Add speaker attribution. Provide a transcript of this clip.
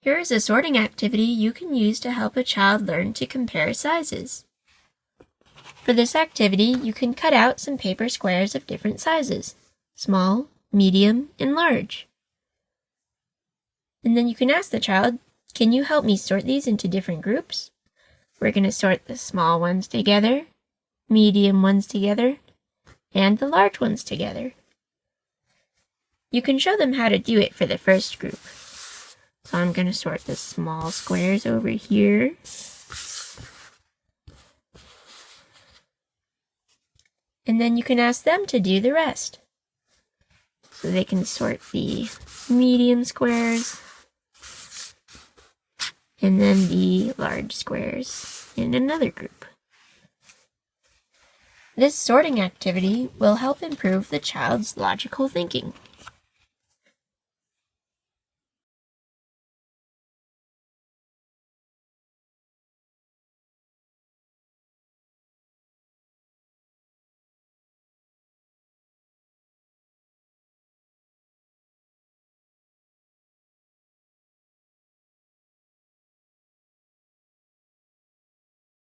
Speaker 1: Here is a sorting activity you can use to help a child learn to compare sizes. For this activity, you can cut out some paper squares of different sizes, small, medium, and large. And then you can ask the child, can you help me sort these into different groups? We're going to sort the small ones together, medium ones together, and the large ones together. You can show them how to do it for the first group. So I'm going to sort the small squares over here. And then you can ask them to do the rest. So they can sort the medium squares and then the large squares in another group. This sorting activity will help improve the child's logical thinking.